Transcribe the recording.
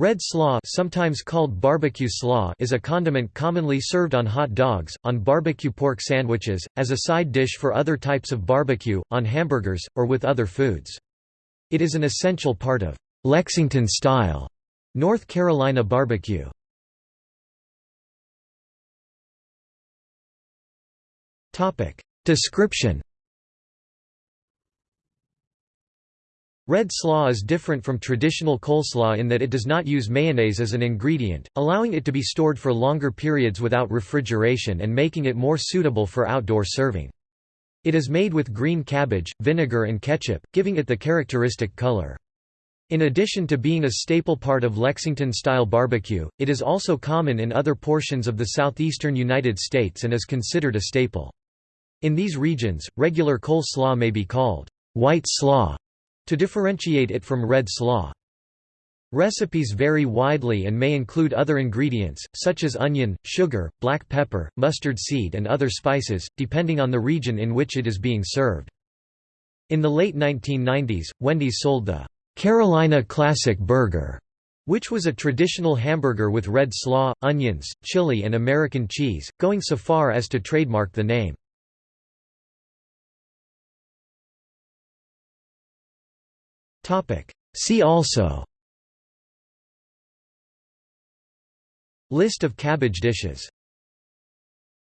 Red slaw sometimes called barbecue slaw is a condiment commonly served on hot dogs, on barbecue pork sandwiches, as a side dish for other types of barbecue, on hamburgers, or with other foods. It is an essential part of Lexington-style North Carolina barbecue. Description Red slaw is different from traditional coleslaw in that it does not use mayonnaise as an ingredient, allowing it to be stored for longer periods without refrigeration and making it more suitable for outdoor serving. It is made with green cabbage, vinegar and ketchup, giving it the characteristic color. In addition to being a staple part of Lexington-style barbecue, it is also common in other portions of the southeastern United States and is considered a staple. In these regions, regular coleslaw may be called white slaw to differentiate it from red slaw. Recipes vary widely and may include other ingredients, such as onion, sugar, black pepper, mustard seed and other spices, depending on the region in which it is being served. In the late 1990s, Wendy's sold the Carolina Classic Burger, which was a traditional hamburger with red slaw, onions, chili and American cheese, going so far as to trademark the name. See also. List of cabbage dishes